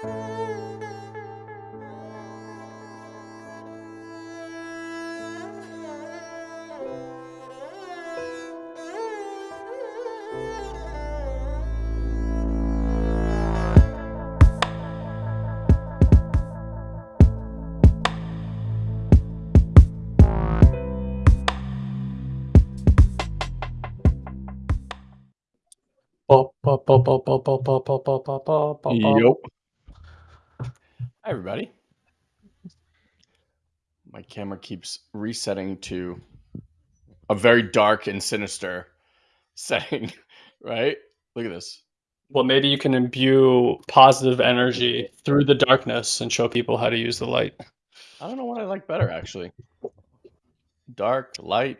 Yep. Hi, everybody. My camera keeps resetting to a very dark and sinister setting, right? Look at this. Well, maybe you can imbue positive energy through the darkness and show people how to use the light. I don't know what I like better, actually. Dark, light.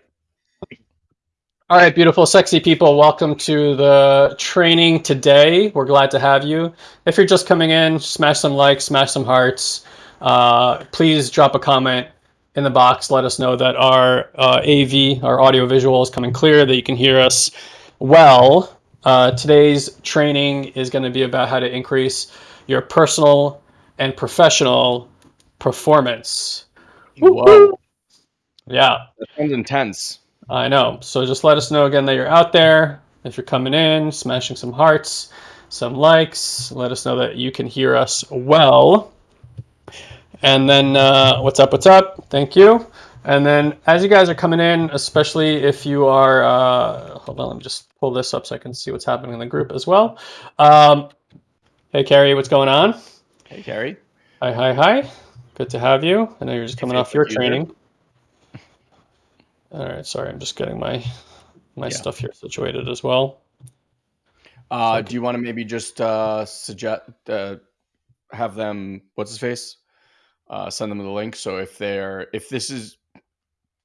All right, beautiful, sexy people. Welcome to the training today. We're glad to have you. If you're just coming in, smash some likes, smash some hearts. Uh, please drop a comment in the box. Let us know that our uh, AV, our audio visual, is coming clear, that you can hear us well. Uh, today's training is going to be about how to increase your personal and professional performance. Whoa. Yeah. That sounds intense. I know. So just let us know again that you're out there. If you're coming in, smashing some hearts, some likes, let us know that you can hear us well. And then, uh, what's up? What's up? Thank you. And then, as you guys are coming in, especially if you are, uh, hold on, let me just pull this up so I can see what's happening in the group as well. Um, hey, Carrie, what's going on? Hey, Carrie. Hi, hi, hi. Good to have you. I know you're just coming off your training. All right, sorry, I'm just getting my my Yeah. stuff here situated as well. Uh, do you want to maybe just uh, suggest uh, have them what's his face uh, send them the link. So if they're if this is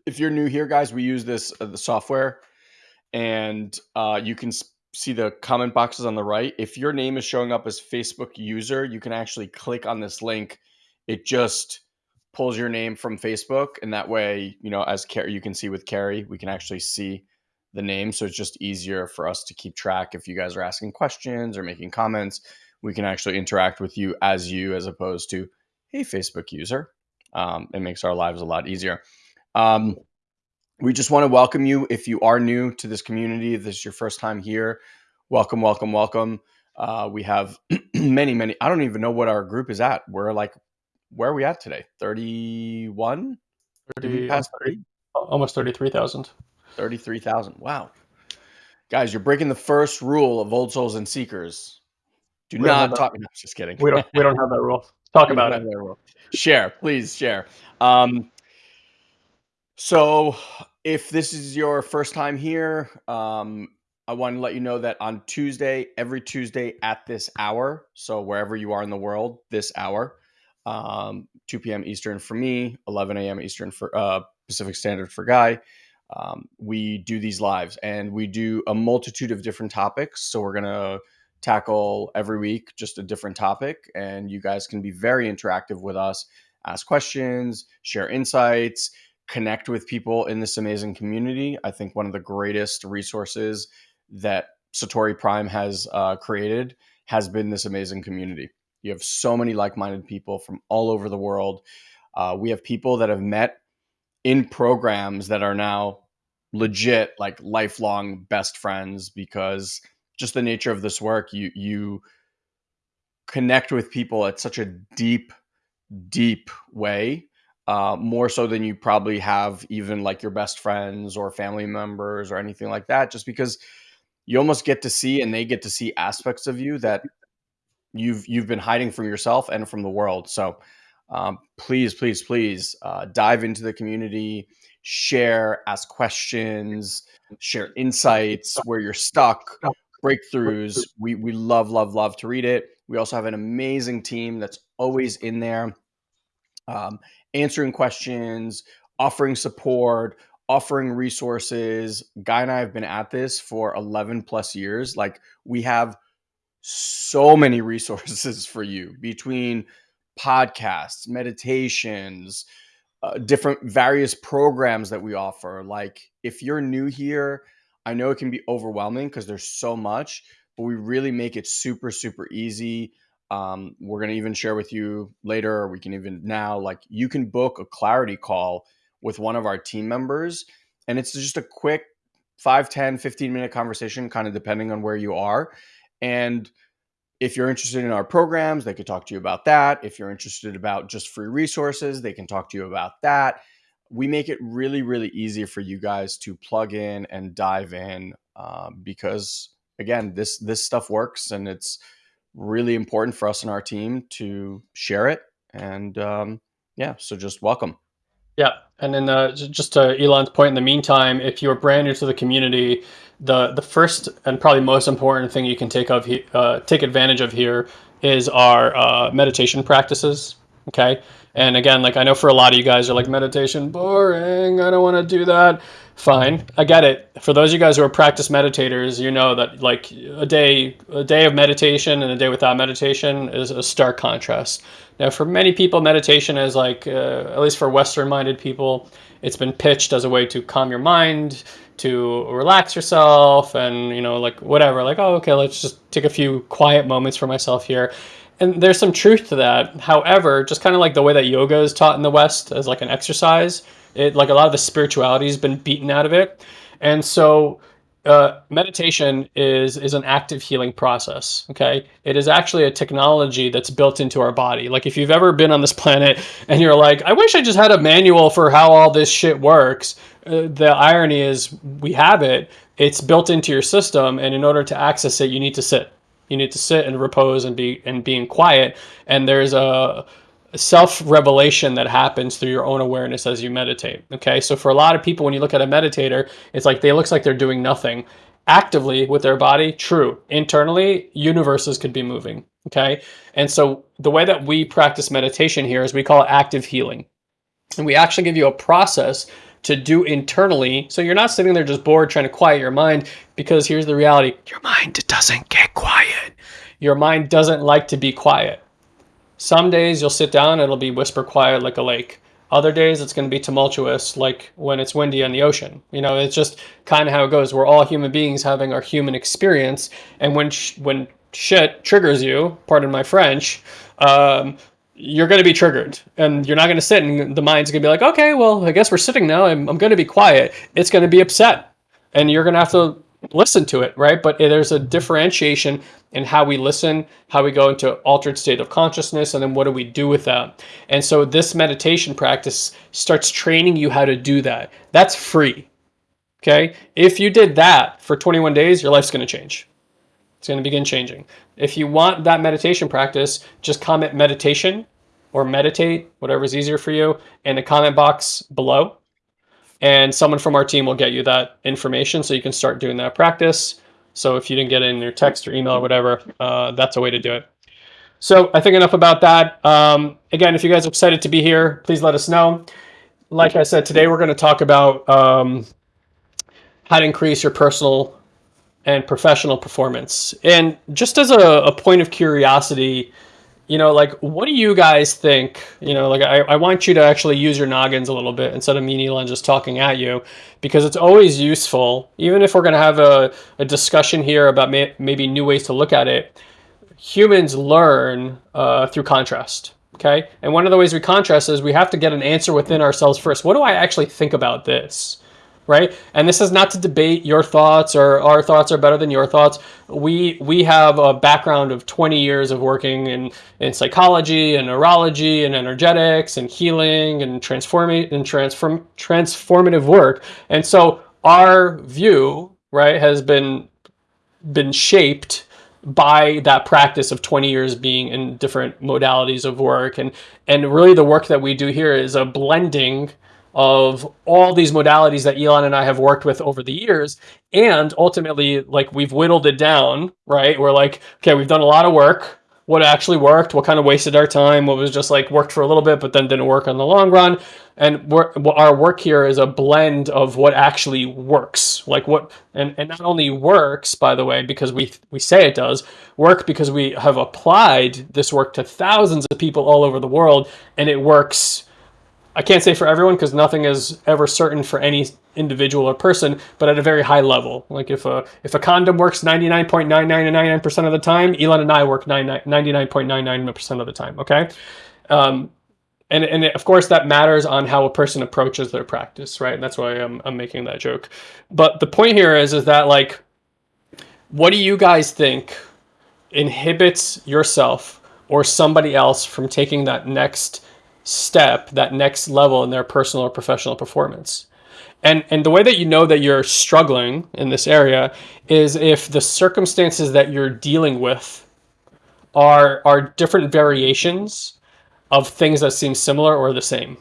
if you're new here guys we use this uh, the software and uh, you can see the comment boxes on the right. If your name is showing up as facebook user you can actually click on this link. It just pulls your name from facebook and that way you know as Carrie, you can see with carrie we can actually see the name. So it's just easier for us to keep track. If you guys are asking questions or making comments we can actually interact with you as you as opposed to hey facebook user um, it makes our lives a lot easier um, we just want to welcome you if you are new to this community if this is your first time here welcome welcome welcome uh, we have many many i don't even know what our group is at we're like where are we at today 31 Did we 30, pass almost 30 almost 33,000. 33,000. Wow. Guys, you're breaking the first rule of Old Souls and Seekers. Do We not talk. No, just kidding. We don't we don't have that rule. Talk about it. Share, please share. Um, so, if this is your first time here, um, I want to let you know that on Tuesday, every Tuesday at this hour, so wherever you are in the world, this hour, um, 2 p.m. Eastern for me, 11 a.m. Eastern for uh, Pacific Standard for Guy. Um, we do these lives and we do a multitude of different topics. So we're gonna tackle every week just a different topic, and you guys can be very interactive with us, ask questions, share insights, connect with people in this amazing community. I think one of the greatest resources that Satori Prime has uh, created has been this amazing community. You have so many like minded people from all over the world. Uh, we have people that have met in programs that are now legit like lifelong best friends because just the nature of this work you you connect with people at such a deep deep way uh, more so than you probably have even like your best friends or family members or anything like that just because you almost get to see and they get to see aspects of you that you've you've been hiding from yourself and from the world. So um, please please please uh, dive into the community share ask questions share insights where you're stuck breakthroughs. We we love love love to read it. We also have an amazing team that's always in there um, answering questions offering support offering resources. Guy and i have been at this for 11 plus years. Like we have so many resources for you between podcasts, meditations, uh, different various programs that we offer. Like if you're new here, I know it can be overwhelming because there's so much, but we really make it super, super easy. um, we're going to even share with you later, or we can even now, like you can book a clarity call with one of our team members. And it's just a quick 5, 10, 15 minute conversation, kind of depending on where you are. And if you're interested in our programs, they could talk to you about that. If you're interested about just free resources, they can talk to you about that. We make it really, really easy for you guys to plug in and dive in uh, because, again, this this stuff works and it's really important for us and our team to share it. And um, yeah, so just welcome. Yeah, and then uh, just to Elon's point, in the meantime, if you're brand new to the community, the the first and probably most important thing you can take of uh, take advantage of here is our uh, meditation practices. Okay, and again, like I know for a lot of you guys are like meditation boring. I don't want to do that. Fine, I get it. For those of you guys who are practice meditators, you know that like a day a day of meditation and a day without meditation is a stark contrast. Now, for many people, meditation is like, uh, at least for Western minded people, it's been pitched as a way to calm your mind, to relax yourself, and, you know, like whatever. Like, oh, okay, let's just take a few quiet moments for myself here. And there's some truth to that. However, just kind of like the way that yoga is taught in the West as like an exercise, it like a lot of the spirituality has been beaten out of it. And so, uh, meditation is is an active healing process. Okay, it is actually a technology that's built into our body. Like if you've ever been on this planet and you're like, I wish I just had a manual for how all this shit works. Uh, the irony is we have it. It's built into your system, and in order to access it, you need to sit. You need to sit and repose and be and being quiet. And there's a self revelation that happens through your own awareness as you meditate. Okay, so for a lot of people, when you look at a meditator, it's like they looks like they're doing nothing actively with their body. True, internally, universes could be moving. Okay, and so the way that we practice meditation here is we call it active healing, and we actually give you a process to do internally. So you're not sitting there just bored trying to quiet your mind because here's the reality your mind doesn't get quiet. Your mind doesn't like to be quiet. Some days you'll sit down, it'll be whisper quiet like a lake. Other days it's going to be tumultuous like when it's windy on the ocean. You know, it's just kind of how it goes. We're all human beings having our human experience. And when, sh- when shit triggers you, pardon my French, um, you're going to be triggered and you're not going to sit and the mind's going to be like, okay, well, I guess we're sitting now. I'm, I'm going to be quiet. It's going to be upset and you're going to have to listen to it, right? But eh, there's a differentiation in how we listen, how we go into altered state of consciousness, and then what do we do with that? And so this meditation practice starts training you how to do that. That's free. Okay. If you did that for 21 days, your life's going to change. It's going to begin changing. If you want that meditation practice, just comment meditation or meditate, whatever is easier for you, in the comment box below and someone from our team will get you that information so you can start doing that practice. So if you didn't get it in your text or email or whatever, uh, that's a way to do it. So I think enough about that. Um, again, if you guys are excited to be here, please let us know. Like I said, today we're going to talk about um, how to increase your personal and professional performance. And just as a, a point of curiosity, you know, like, what do you guys think? You know, like, I, I want you to actually use your noggins a little bit instead of me and Elon just talking at you, because it's always useful, even if we're going to have a, a discussion here about may, maybe new ways to look at it. Humans learn uh, through contrast. Okay. And one of the ways we contrast is we have to get an answer within ourselves first. What do I actually think about this? Right? And this is not to debate your thoughts or our thoughts are better than your thoughts. We we have a background of 20 years of working in, in psychology and neurology and energetics and healing and transforming and transform transformative work. And so our view, right, has been been shaped by that practice of 20 years being in different modalities of work and and really the work that we do here is a blending of all these modalities that Elon and I have worked with over the years. And ultimately, like we've whittled it down, right? We're like, okay, we've done a lot of work. What actually worked? What kind of wasted our time? What was just like worked for a little bit, but then didn't work on the long run? And our work here is a blend of what actually works. Like what, and, and not only works, by the way, because we, we say it does, work because we have applied this work to thousands of people all over the world and it works I can't say for everyone because nothing is ever certain for any individual or person, but at a very high level. Like if a if a condom works 99.9999% of the time, Elon and I work 99.99% of the time, okay? Um, and, and of course that matters on how a person approaches their practice, right? And that's why I'm, I'm making that joke. But the point here is, is that like, what do you guys think inhibits yourself or somebody else from taking that next step, that next level in their personal or professional performance. And, and the way that you know that you're struggling in this area is if the circumstances that you're dealing with are, are different variations of things that seem similar or the same.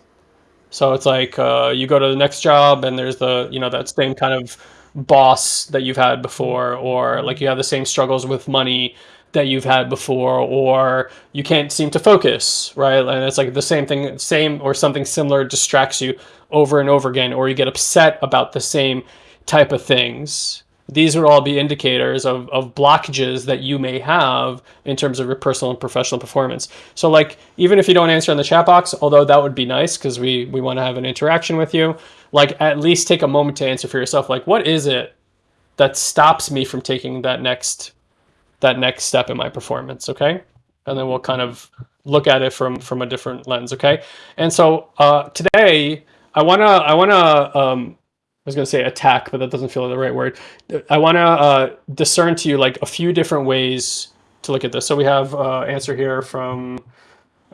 So it's like uh, you go to the next job and there's the, you know, that same kind of boss that you've had before, or like you have the same struggles with money that you've had before or you can't seem to focus right? And it's like the same thing same or something similar distracts you over and over again or you get upset about the same type of things. These would all be indicators of, of blockages that you may have in terms of your personal and professional performance. So like even if you don't answer in the chat box although that would be nice because we we want to have an interaction with you like at least take a moment to answer for yourself like what is it that stops me from taking that next that next step in my performance, okay? And then we'll kind of look at it from from a different lens, okay? And so uh, today I wanna I wanna um, I was gonna say attack, but that doesn't feel like the right word. I wanna uh, discern to you like a few different ways to look at this. So we have uh, answer here from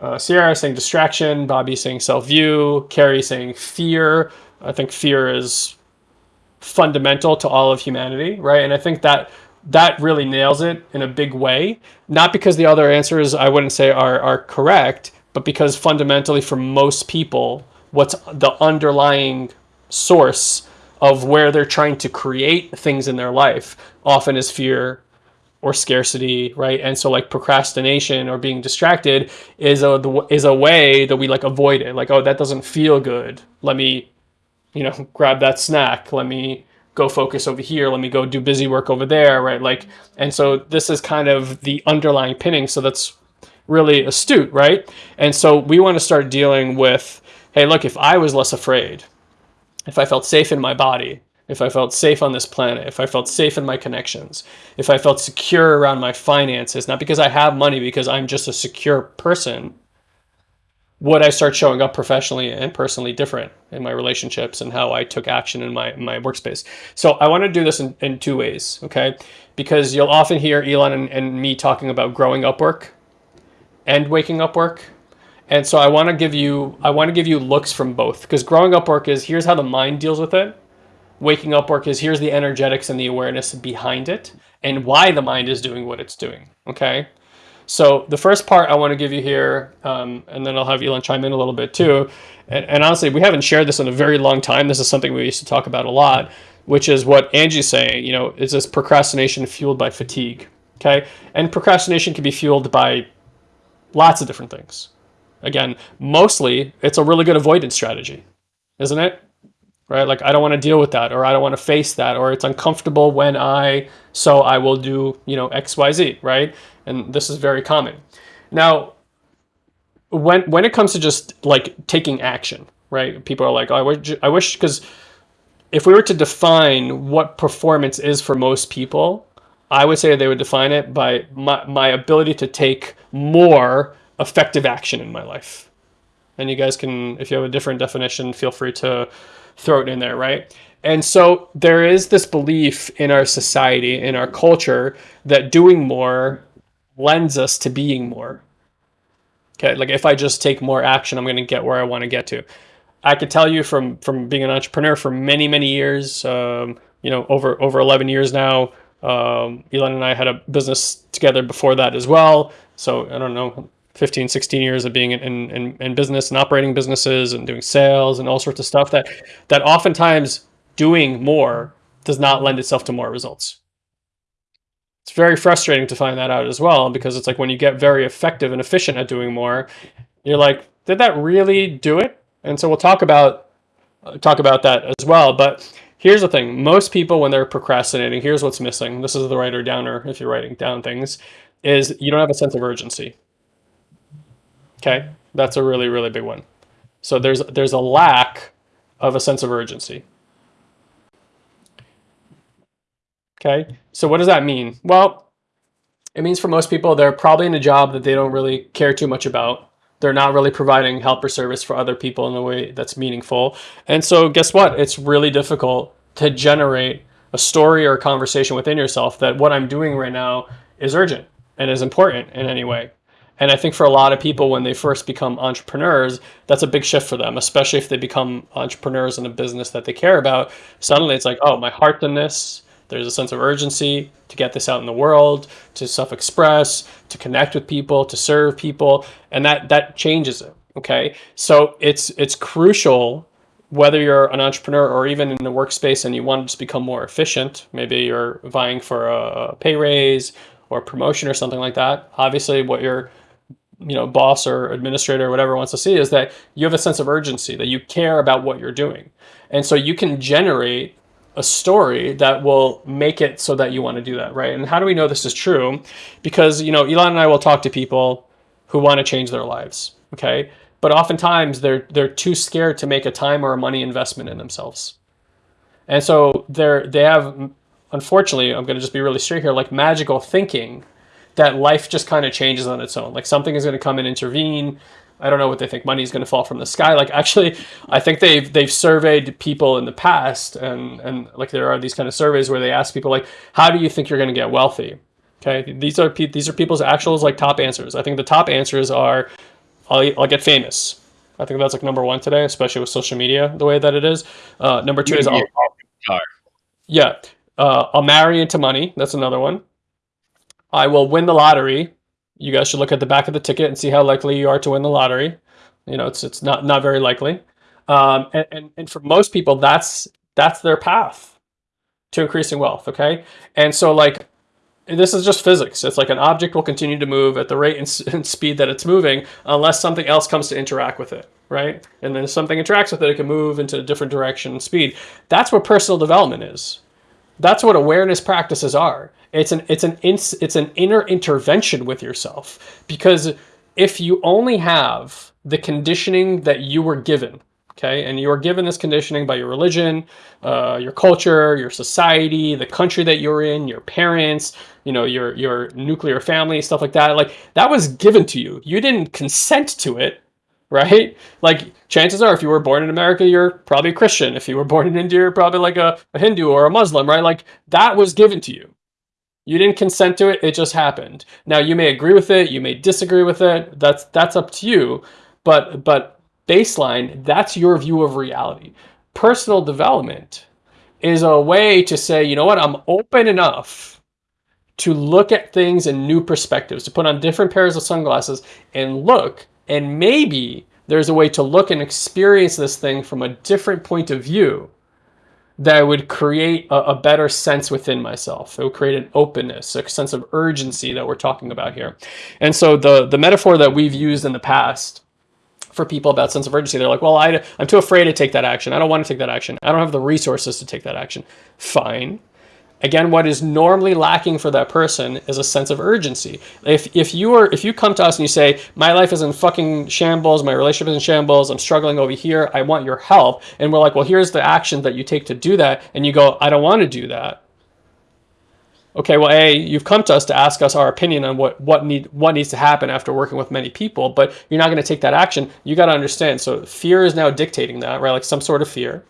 uh, Sierra saying distraction, Bobby saying self-view, Carrie saying fear. I think fear is fundamental to all of humanity, right? And I think that that really nails it in a big way. Not because the other answers I wouldn't say are, are correct, but because fundamentally for most people, what's the underlying source of where they're trying to create things in their life often is fear or scarcity, right? And so like procrastination or being distracted is a is a way that we like avoid it. Like, oh, that doesn't feel good. Let me, you know, grab that snack. Let me go focus over here let me go do busy work over there right? Like and so this is kind of the underlying pinning so that's really astute right? And so we want to start dealing with hey look if i was less afraid if i felt safe in my body if i felt safe on this planet if i felt safe in my connections if i felt secure around my finances not because i have money because i'm just a secure person would I start showing up professionally and personally different in my relationships and how I took action in my my workspace. So I want to do this in, in two ways, okay? Because you'll often hear Elon and, and me talking about growing up work and waking up work. And so I want to give you I want to give you looks from both because growing up work is here's how the mind deals with it. Waking up work is here's the energetics and the awareness behind it and why the mind is doing what it's doing, okay? So the first part I want to give you here, um, and then I'll have Elon chime in a little bit too. And, and, honestly, we haven't shared this in a very long time. This is something we used to talk about a lot, which is what Angie's saying. You know, is this procrastination fueled by fatigue? Okay, and procrastination can be fueled by lots of different things. Again, mostly it's a really good avoidance strategy, isn't it? Right? Like I don't want to deal with that, or I don't want to face that, or it's uncomfortable when I, so I will do, you know, X, Y, Z. Right? and this is very common. Now, when when it comes to just like taking action, right? People are like, oh, I wish, I wish, because if we were to define what performance is for most people, I would say they would define it by my, my ability to take more effective action in my life. And you guys can, if you have a different definition, feel free to throw it in there, right? And so there is this belief in our society, in our culture, that doing more lends us to being more. Okay, like if I just take more action, I'm going to get where I want to get to. I could tell you from from being an entrepreneur for many many years, um, you know, over over 11 years now. Um, Elon and I had a business together before that as well. So I don't know, 15, 16 years of being in, in, in business and operating businesses and doing sales and all sorts of stuff that that oftentimes doing more does not lend itself to more results it's very frustrating to find that out as well because it's like when you get very effective and efficient at doing more, you're like, did that really do it? And so we'll talk about talk about that as well. But here's the thing: most people, when they're procrastinating, here's what's missing. This is the writer downer. If you're writing down things, is you don't have a sense of urgency. Okay, that's a really really big one. So there's there's a lack of a sense of urgency. Okay, so what does that mean? Well, it means for most people they're probably in a job that they don't really care too much about. They're not really providing help or service for other people in a way that's meaningful. And so guess what? It's really difficult to generate a story or a conversation within yourself that what I'm doing right now is urgent and is important in any way. And I think for a lot of people, when they first become entrepreneurs, that's a big shift for them, especially if they become entrepreneurs in a business that they care about. Suddenly it's like, oh, my heart in this. There's a sense of urgency to get this out in the world, to self-express, to connect with people, to serve people, and that that changes it. Okay, so it's it's crucial whether you're an entrepreneur or even in the workspace and you want to just become more efficient. Maybe you're vying for a pay raise or promotion or something like that. Obviously, what your you know boss or administrator or whatever wants to see is that you have a sense of urgency that you care about what you're doing. And so you can generate a story that will make it so that you want to do that right? And how do we know this is true? Because you know elon and i will talk to people who want to change their lives okay? But oftentimes they're they're too scared to make a time or a money investment in themselves. And so they're they have unfortunately i'm going to just be really straight here like magical thinking that life just kind of changes on its own. Like something is going to come and intervene. I don't know what they think money is going to fall from the sky. Like actually, I think they've they've surveyed people in the past, and and like there are these kind of surveys where they ask people like, how do you think you're going to get wealthy? Okay, these are these are people's actual like top answers. I think the top answers are, I'll I'll get famous. I think that's like number one today, especially with social media the way that it is. Uh, number two is I'll, yeah, uh, I'll marry into money. That's another one. I will win the lottery. You guys should look at the back of the ticket and see how likely you are to win the lottery. You know, it's it's not not very likely. Um, and, and, and for most people, that's that's their path to increasing wealth. Okay, and so like this is just physics. It's like an object will continue to move at the rate and, and, speed that it's moving unless something else comes to interact with it, right? And then if something interacts with it, it can move into a different direction and speed. That's what personal development is. That's what awareness practices are. It's an it's an it's an inner intervention with yourself because if you only have the conditioning that you were given, okay, and you are given this conditioning by your religion, uh, your culture, your society, the country that you're in, your parents, you know, your your nuclear family, stuff like that, like that was given to you. You didn't consent to it right? Like chances are if you were born in America, you're probably a Christian. If you were born in India, you're probably like a, a Hindu or a Muslim, right? Like that was given to you. You didn't consent to it, it just happened. Now you may agree with it, you may disagree with it. That's that's up to you. But but baseline, that's your view of reality. Personal development is a way to say, you know what, I'm open enough to look at things in new perspectives, to put on different pairs of sunglasses and look and maybe there's a way to look and experience this thing from a different point of view that would create a, a, better sense within myself. It would create an openness, a sense of urgency that we're talking about here. And so the, the metaphor that we've used in the past for people about sense of urgency, they're like, well, I, I'm too afraid to take that action. I don't want to take that action. I don't have the resources to take that action. Fine. Again, what is normally lacking for that person is a sense of urgency. If, if you are if you come to us and you say, my life is in fucking shambles, my relationship is in shambles, I'm struggling over here, I want your help, and we're like, well, here's the action that you take to do that, and you go, I don't want to do that. Okay, well, A, you've come to us to ask us our opinion on what, what, need, what needs to happen after working with many people, but you're not going to take that action. You got to understand. So fear is now dictating that, right? Like some sort of fear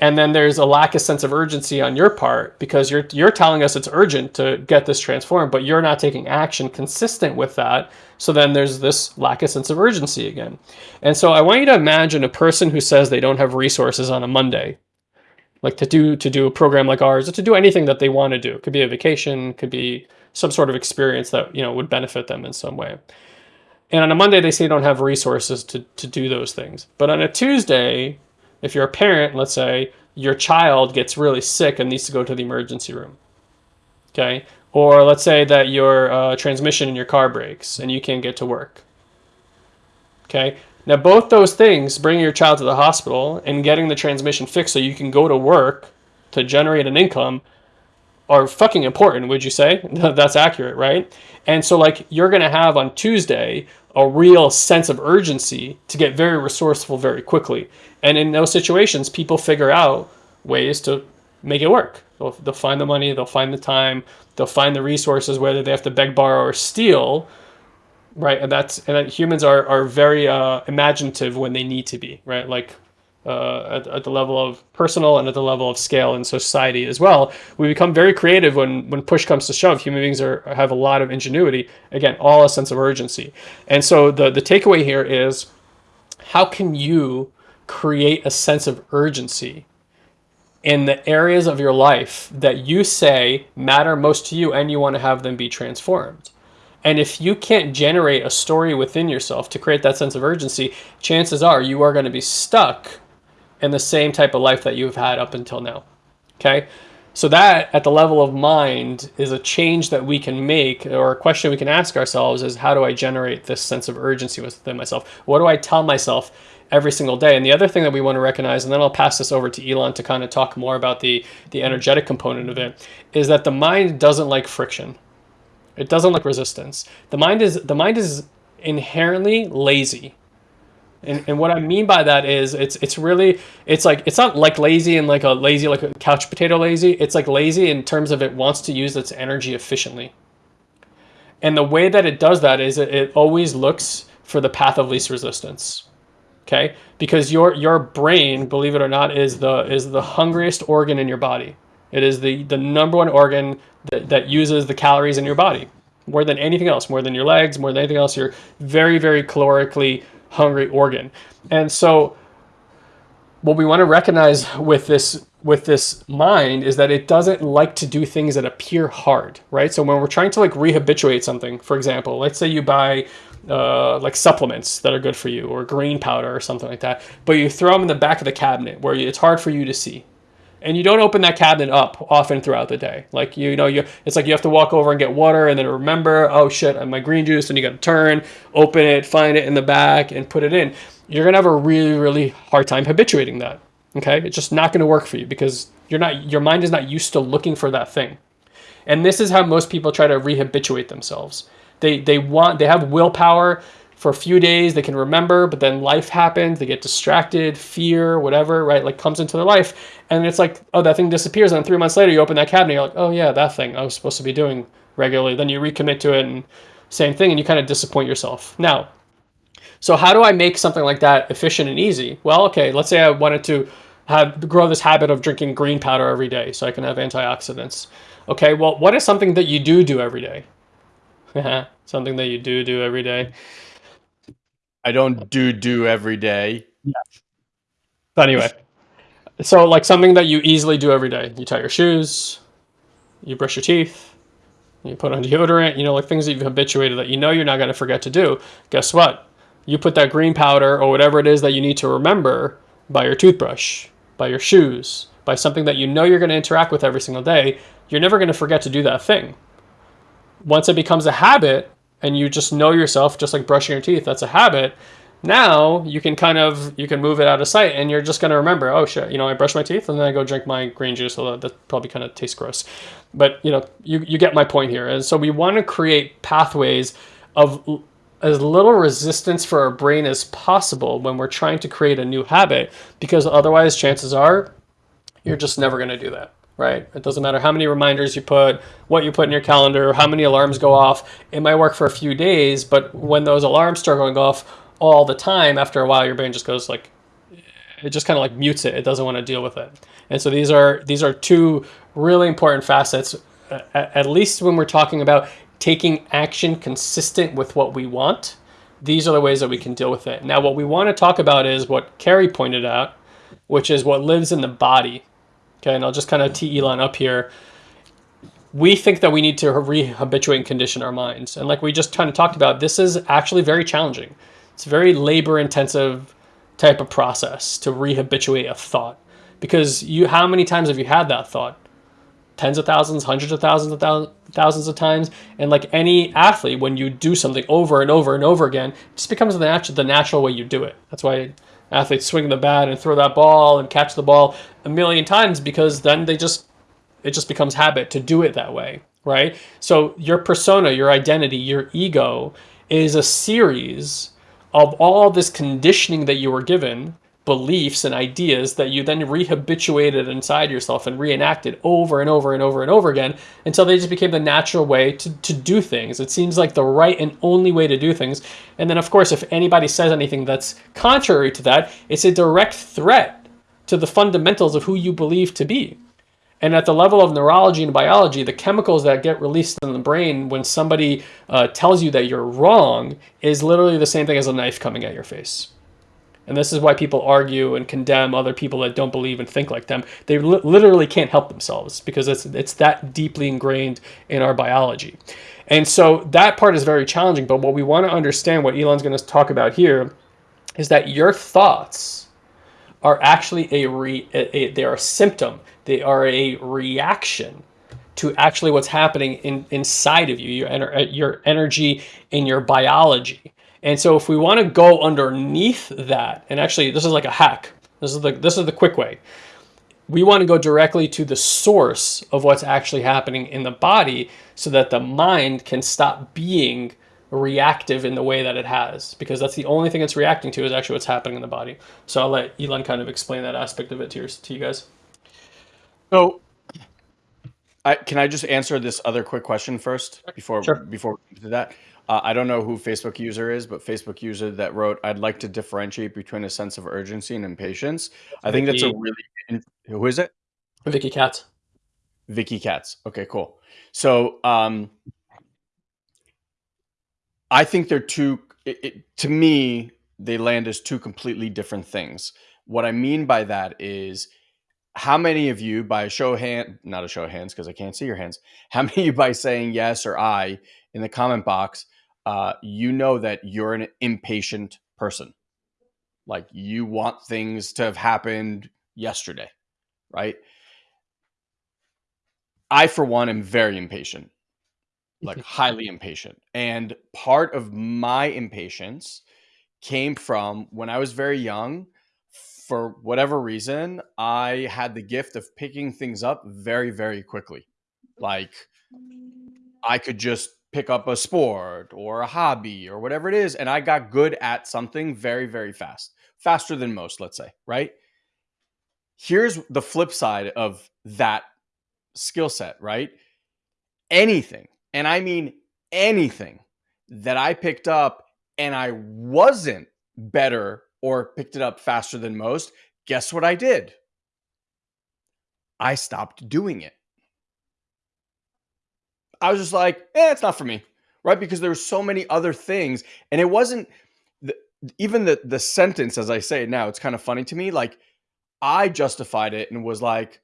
and then there's a lack of sense of urgency on your part because you're you're telling us it's urgent to get this transformed but you're not taking action consistent with that. So then there's this lack of sense of urgency again. And so i want you to imagine a person who says they don't have resources on a monday like to do to do a program like ours or to do anything that they want to do. It could be a vacation could be some sort of experience that you know would benefit them in some way. And on a monday they say they don't have resources to, to do those things. But on a tuesday if you're a parent, let's say your child gets really sick and needs to go to the emergency room. Okay. Or let's say that your uh, transmission in your car breaks and you can't get to work. Okay. Now, both those things, bringing your child to the hospital and getting the transmission fixed so you can go to work to generate an income, are fucking important, would you say? That's accurate, right? And so, like, you're going to have on Tuesday a real sense of urgency to get very resourceful very quickly. And in those situations, people figure out ways to make it work. They'll, they'll find the money, they'll find the time, they'll find the resources, whether they have to beg, borrow, or steal, right? And that's and that humans are are very uh, imaginative when they need to be, right? Like uh, at, at, the level of personal and at the level of scale in society as well. We become very creative when when push comes to shove. Human beings are have a lot of ingenuity. Again, all a sense of urgency. And so the the takeaway here is, how can you create a sense of urgency in the areas of your life that you say matter most to you and you want to have them be transformed? And if you can't generate a story within yourself to create that sense of urgency, chances are you are going to be stuck in the same type of life that you've had up until now. Okay? So that at the level of mind is a change that we can make or a question we can ask ourselves is how do I generate this sense of urgency within myself? What do I tell myself every single day? And the other thing that we want to recognize, and then I'll pass this over to Elon to kind of talk more about the, the energetic component of it, is that the mind doesn't like friction. It doesn't like resistance. The mind is the mind is inherently lazy. And, and what I mean by that is it's it's really it's like it's not like lazy and like a lazy like a couch potato lazy. It's like lazy in terms of it wants to use its energy efficiently. And the way that it does that is it, it always looks for the path of least resistance. Okay? Because your your brain, believe it or not, is the is the hungriest organ in your body. It is the the number one organ that, that uses the calories in your body more than anything else, more than your legs, more than anything else. You're very, very calorically hungry organ. And so what we want to recognize with this with this mind is that it doesn't like to do things that appear hard, right? So when we're trying to like rehabituate something, for example, let's say you buy uh, like supplements that are good for you or green powder or something like that, but you throw them in the back of the cabinet where it's hard for you to see. And you don't open that cabinet up often throughout the day. Like you know, you it's like you have to walk over and get water and then remember, oh shit, I have my green juice, and you got to turn, open it, find it in the back, and put it in. You're gonna have a really, really hard time habituating that. Okay, it's just not gonna work for you because you're not your mind is not used to looking for that thing. And this is how most people try to rehabituate themselves. They they want they have willpower for a few days they can remember but then life happens they get distracted fear whatever right like comes into their life. And it's like oh that thing disappears and then three months later you open that cabinet you're like oh yeah that thing i was supposed to be doing regularly. Then you recommit to it and same thing and you kind of disappoint yourself. Now so how do i make something like that efficient and easy? Well okay let's say i wanted to have grow this habit of drinking green powder every day so i can have antioxidants. Okay well what is something that you do do every day something that you do do every day I don't do do every day. Yeah. But anyway, so like something that you easily do every day. You tie your shoes, you brush your teeth, you put on deodorant, you know, like things that you've habituated that you know you're not going to forget to do. Guess what? You put that green powder or whatever it is that you need to remember by your toothbrush, by your shoes, by something that you know you're going to interact with every single day. You're never going to forget to do that thing. Once it becomes a habit, and you just know yourself, just like brushing your teeth, that's a habit. Now you can kind of you can move it out of sight, and you're just gonna remember, oh shit, you know, I brush my teeth and then I go drink my green juice. Although that probably kind of tastes gross, but you know, you you get my point here. And so we want to create pathways of as little resistance for our brain as possible when we're trying to create a new habit, because otherwise, chances are, you're just never gonna do that right? It doesn't matter how many reminders you put, what you put in your calendar, how many alarms go off. It might work for a few days, but when those alarms start going off all the time, after a while, your brain just goes like, it just kind of like mutes it. It doesn't want to deal with it. And so these are these are two really important facets, at least when we're talking about taking action consistent with what we want. These are the ways that we can deal with it. Now, what we want to talk about is what Carrie pointed out, which is what lives in the body. Okay, and I'll just kind of tee Elon up here. We think that we need to rehabituate and condition our minds. And like we just kind of talked about, this is actually very challenging. It's a very labor intensive type of process to rehabituate a thought. Because you how many times have you had that thought? Tens of thousands, hundreds of thousands of thousands of times. And like any athlete, when you do something over and over and over again, it just becomes the natural the natural way you do it. That's why athletes swing the bat and throw that ball and catch the ball a million times because then they just It just becomes habit to do it that way, right? So your persona, your identity, your ego is a series of all this conditioning that you were given beliefs and ideas that you then rehabituated inside yourself and reenacted over and over and over and over again until they just became the natural way to, to do things. It seems like the right and only way to do things. And then, of course, if anybody says anything that's contrary to that, it's a direct threat to the fundamentals of who you believe to be. And at the level of neurology and biology, the chemicals that get released in the brain when somebody uh, tells you that you're wrong is literally the same thing as a knife coming at your face. And this is why people argue and condemn other people that don't believe and think like them. They li literally can't help themselves because it's, it's that deeply ingrained in our biology. And so that part is very challenging. But what we want to understand, what Elon's going to talk about here, is that your thoughts are actually a, re, a, a they are a symptom. They are a reaction to actually what's happening in, inside of you, your, your energy in your biology. And so if we want to go underneath that, and actually this is like a hack. This is the this is the quick way. We want to go directly to the source of what's actually happening in the body so that the mind can stop being reactive in the way that it has because that's the only thing it's reacting to is actually what's happening in the body. So I'll let Elon kind of explain that aspect of it to, your, to you guys. So I, can I just answer this other quick question first before sure. before we do that? Uh, I don't know who Facebook user is, but Facebook user that wrote, "I'd like to differentiate between a sense of urgency and impatience." I think that's a really who is it? Vicky Katz. Vicky Katz. Okay, cool. So, um, I think they're two. It, it, to me, they land as two completely different things. What I mean by that is, how many of you, by a show of hand, not a show of hands because I can't see your hands, how many of you by saying yes or I in the comment box uh, you know that you're an impatient person. Like you want things to have happened yesterday, right? I, for one, am very impatient, like highly impatient. And part of my impatience came from when I was very young. For whatever reason, I had the gift of picking things up very, very quickly. Like I could just pick up a sport or a hobby or whatever it is. And I got good at something very, very fast, faster than most, let's say, right? Here's the flip side of that skill set, right? Anything, and I mean anything that I picked up and I wasn't better or picked it up faster than most, guess what I did? I stopped doing it. I was just like, eh, it's not for me, right? Because there were so many other things, and it wasn't the, even the the sentence as I say it now. It's kind of funny to me. Like I justified it and was like,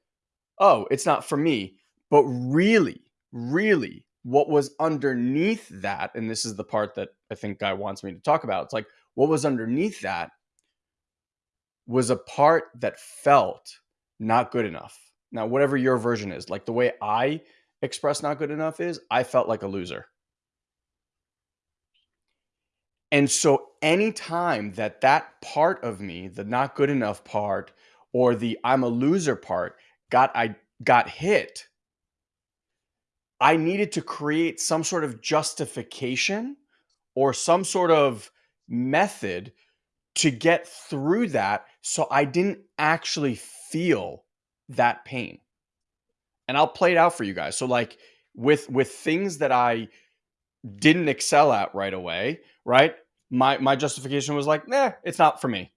oh, it's not for me. But really, really, what was underneath that, and this is the part that I think Guy wants me to talk about. It's like what was underneath that was a part that felt not good enough. Now, whatever your version is, like the way I express not good enough is I felt like a loser. And so anytime that that part of me, the not good enough part or the I'm a loser part got I got hit, I needed to create some sort of justification or some sort of method to get through that so I didn't actually feel that pain and I'll play it out for you guys. So like with with things that I didn't excel at right away, right? My my justification was like, nah, it's not for me.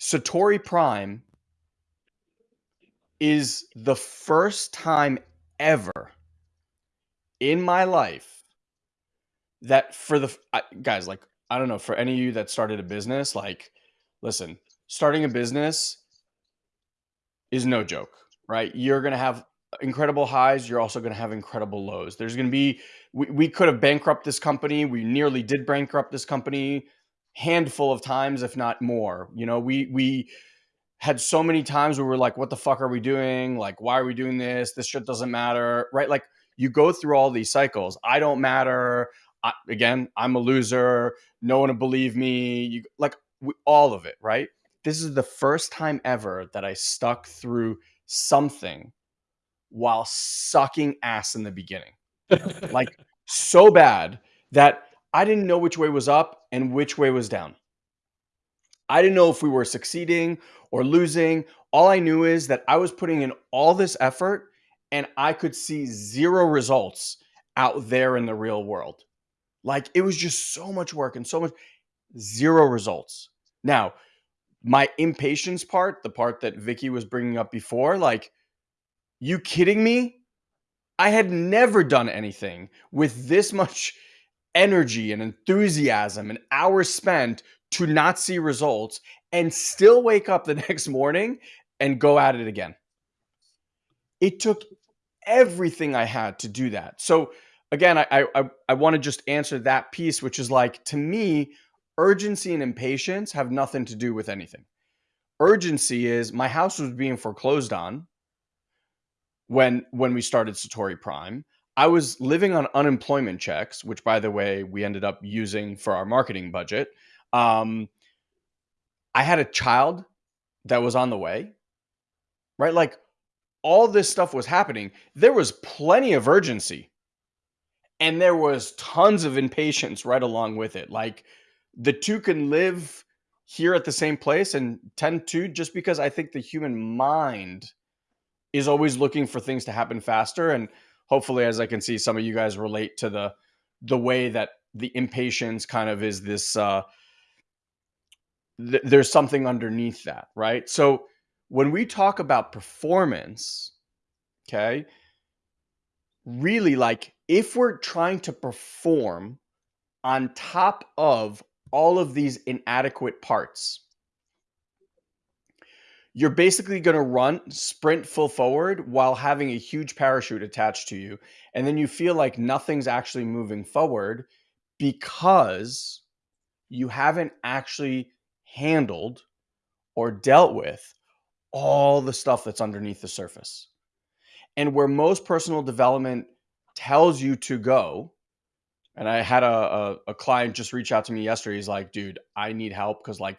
Satori Prime is the first time ever in my life that for the guys like I don't know for any of you that started a business like listen starting a business is no joke right? You're going to have incredible highs. You're also going to have incredible lows. There's going to be, we, we could have bankrupt this company. We nearly did bankrupt this company handful of times, if not more. You know, we, we, had so many times where we're like, what the fuck are we doing? Like, why are we doing this? This shit doesn't matter, right? Like, you go through all these cycles. I don't matter. I, again, I'm a loser. No one will believe me. You like we, all of it, right? This is the first time ever that I stuck through something while sucking ass in the beginning. like so bad that I didn't know which way was up and which way was down. I didn't know if we were succeeding or losing. All I knew is that I was putting in all this effort and I could see zero results out there in the real world. Like it was just so much work and so much zero results. Now, my impatience part, the part that Vicky was bringing up before, like, you kidding me? I had never done anything with this much energy and enthusiasm and hours spent to not see results and still wake up the next morning and go at it again. It took everything I had to do that. So again, I I I want to just answer that piece, which is like to me, urgency and impatience have nothing to do with anything. Urgency is my house was being foreclosed on when when we started Satori Prime. I was living on unemployment checks, which by the way, we ended up using for our marketing budget. Um, I had a child that was on the way, right? Like all this stuff was happening. There was plenty of urgency and there was tons of impatience right along with it. Like the two can live here at the same place and tend to just because I think the human mind is always looking for things to happen faster and hopefully as I can see some of you guys relate to the the way that the impatience kind of is this uh th- there's something underneath that, right? So when we talk about performance, okay, really like if we're trying to perform on top of all of these inadequate parts, you're basically going to run sprint full forward while having a huge parachute attached to you. And then you feel like nothing's actually moving forward because you haven't actually handled or dealt with all the stuff that's underneath the surface. And where most personal development tells you to go, and I had a, a, a client just reach out to me yesterday. He's like, dude, I need help because like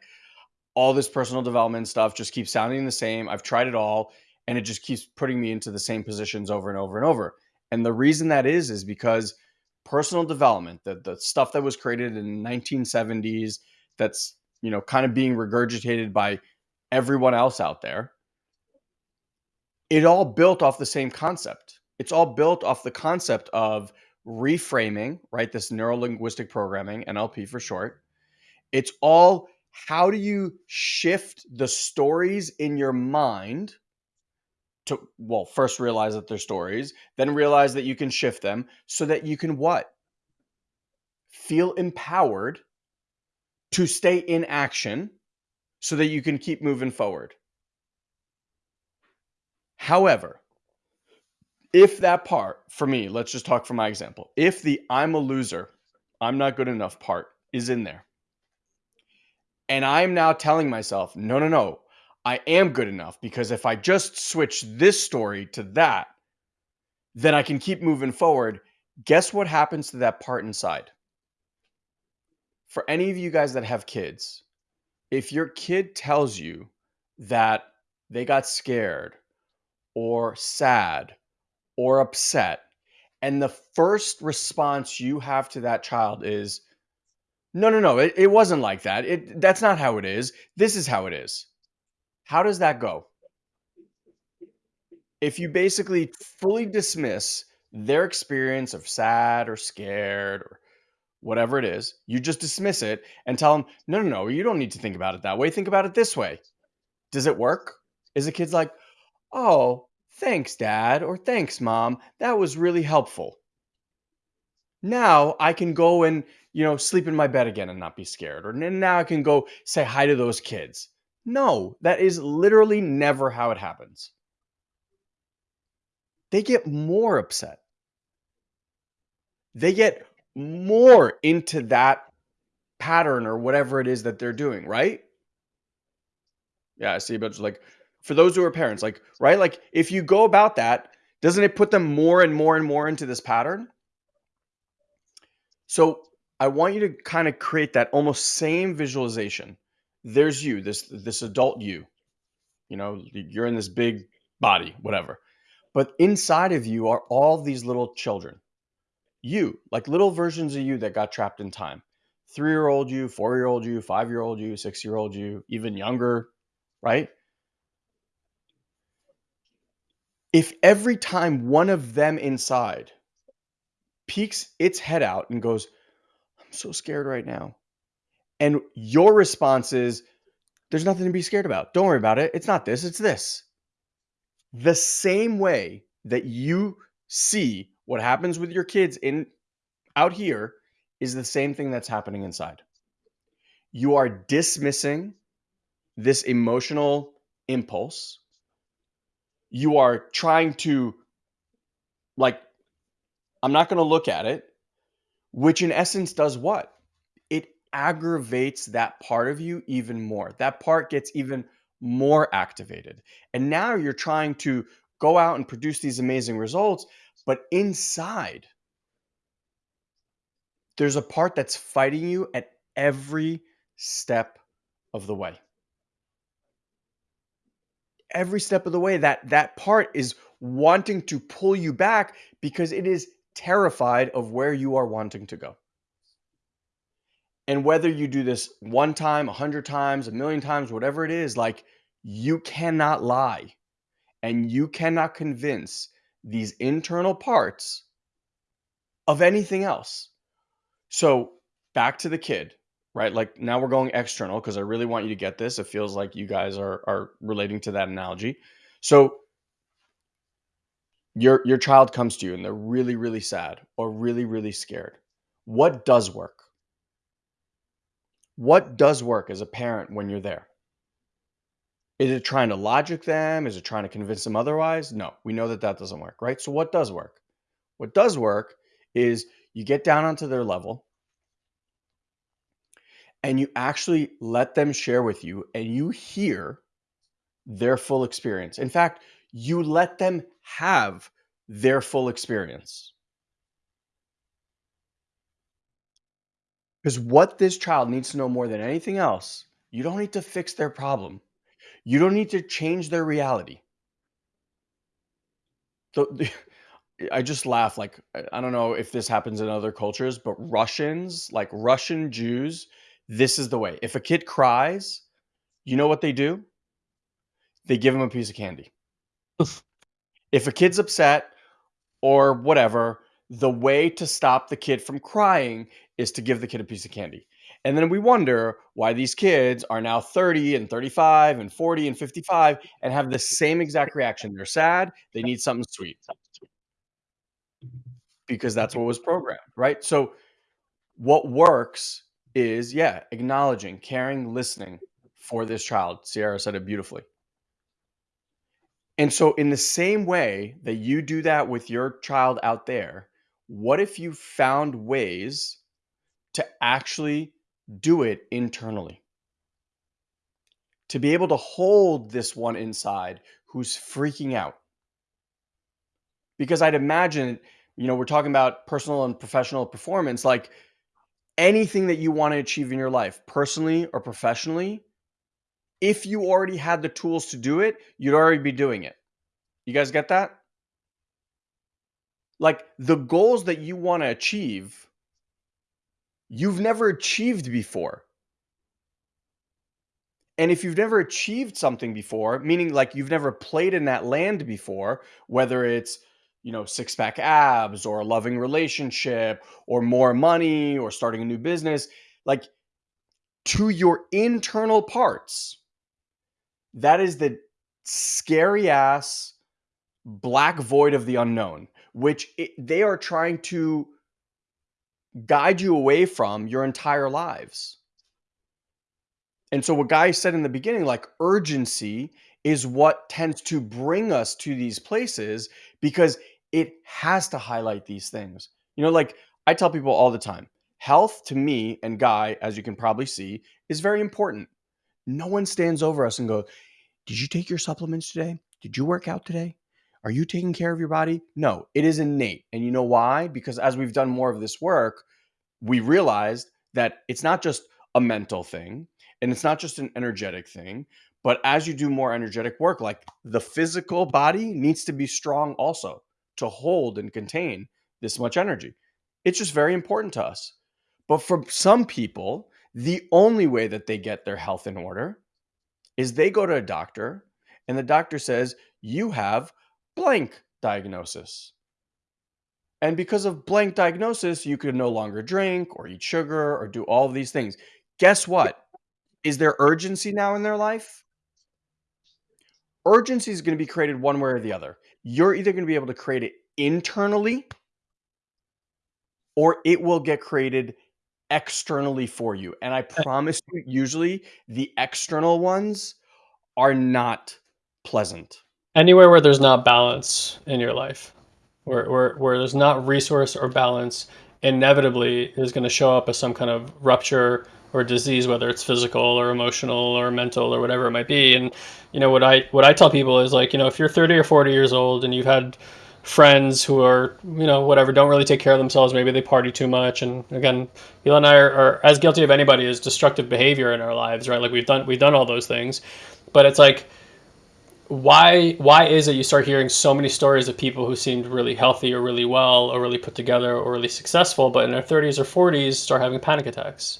all this personal development stuff just keeps sounding the same. I've tried it all and it just keeps putting me into the same positions over and over and over. And the reason that is is because personal development, the the stuff that was created in the 1970s that's, you know, kind of being regurgitated by everyone else out there, it all built off the same concept. It's all built off the concept of reframing, right? This neuro linguistic programming, NLP for short. It's all how do you shift the stories in your mind to well first realize that they're stories then realize that you can shift them so that you can what feel empowered to stay in action so that you can keep moving forward however if that part for me let's just talk for my example if the i'm a loser i'm not good enough part is in there and I'm now telling myself, no, no, no, I am good enough because if I just switch this story to that, then I can keep moving forward. Guess what happens to that part inside? For any of you guys that have kids, if your kid tells you that they got scared or sad or upset, and the first response you have to that child is, no, no, no. It, it wasn't like that. It that's not how it is. This is how it is. How does that go? If you basically fully dismiss their experience of sad or scared or whatever it is, you just dismiss it and tell them, no, no, no, you don't need to think about it that way. Think about it this way. Does it work? Is the kid's like, oh, thanks, dad, or thanks, mom. That was really helpful. Now I can go and you know, sleep in my bed again and not be scared. Or now I can go say hi to those kids. No, that is literally never how it happens. They get more upset. They get more into that pattern or whatever it is that they're doing, right? Yeah, I see but like for those who are parents, like, right? Like if you go about that, doesn't it put them more and more and more into this pattern? So I want you to kind of create that almost same visualization. There's you, this this adult you. You know, you're in this big body, whatever. But inside of you are all these little children. You, like little versions of you that got trapped in time. Three year old you, four year old you, five year old you, six year old you, even younger, right? If every time one of them inside peeks its head out and goes, I'm so scared right now. And your response is, There's nothing to be scared about. Don't worry about it. It's not this, it's this. The same way that you see what happens with your kids in out here is the same thing that's happening inside. You are dismissing this emotional impulse. You are trying to like I'm not going to look at it, which in essence does what? It aggravates that part of you even more. That part gets even more activated. And now you're trying to go out and produce these amazing results, but inside, there's a part that's fighting you at every step of the way. Every step of the way, that that part is wanting to pull you back because it is terrified of where you are wanting to go. And whether you do this one time, a hundred times, a million times, whatever it is, like you cannot lie and you cannot convince these internal parts of anything else. So back to the kid, right? Like now we're going external because I really want you to get this. It feels like you guys are are relating to that analogy. So your your child comes to you and they're really really sad or really really scared. What does work? What does work as a parent when you're there? Is it trying to logic them? Is it trying to convince them otherwise? No, we know that that doesn't work, right? So, what does work? What does work is you get down onto their level and you actually let them share with you and you hear their full experience. In fact, you let them have their full experience. Because what this child needs to know more than anything else, you don't need to fix their problem. You don't need to change their reality. The, the, I just laugh. Like, I don't know if this happens in other cultures, but Russians, like Russian Jews, this is the way. If a kid cries, you know what they do? They give him a piece of candy. if a kid's upset or whatever, the way to stop the kid from crying is to give the kid a piece of candy. And then we wonder why these kids are now 30 and 35 and 40 and 55 and have the same exact reaction. They're sad, they need something sweet. Because that's what was programmed, right? So what works is yeah, acknowledging, caring, listening for this child. Sierra said it beautifully. And so in the same way that you do that with your child out there, what if you found ways to actually do it internally. To be able to hold this one inside who's freaking out. Because I'd imagine, you know, we're talking about personal and professional performance, like anything that you want to achieve in your life, personally or professionally, if you already had the tools to do it, you'd already be doing it. You guys get that? Like the goals that you want to achieve you've never achieved before. And if you've never achieved something before, meaning like you've never played in that land before, whether it's, you know, six pack abs or a loving relationship or more money or starting a new business, like to your internal parts, that is the scary ass black void of the unknown, which it, they are trying to guide you away from your entire lives. And so, what Guy said in the beginning, like urgency is what tends to bring us to these places because it has to highlight these things. You know, like I tell people all the time health to me and Guy, as you can probably see, is very important. No one stands over us and goes, Did you take your supplements today? Did you work out today? Are you taking care of your body? No, it is innate. And you know why? Because as we've done more of this work, we realized that it's not just a mental thing and it's not just an energetic thing, But as you do more energetic work, like the physical body needs to be strong also to hold and contain this much energy. It's just very important to us. But for some people, the only way that they get their health in order is they go to a doctor and the doctor says, You have blank diagnosis. And because of blank diagnosis, you can no longer drink or eat sugar or do all of these things. Guess what? Is there urgency now in their life? Urgency is going to be created one way or the other. You're either going to be able to create it internally or it will get created externally for you. And I uh promise you, usually the external ones are not pleasant. Anywhere where there's not balance in your life, where, where, where there's not resource or balance, inevitably is going to show up as some kind of rupture or disease, whether it's physical or emotional or mental or whatever it might be. And you know what I what I tell people is like, you know, if you're 30 or 40 years old and you've had friends who are you know whatever don't really take care of themselves maybe they party too much. And again Hila and I are, are, as guilty of anybody as destructive behavior in our lives right? Like we've done we've done all those things. But it's like why why is it you start hearing so many stories of people who seemed really healthy or really well or really put together or really successful but in their 30s or 40s start having panic attacks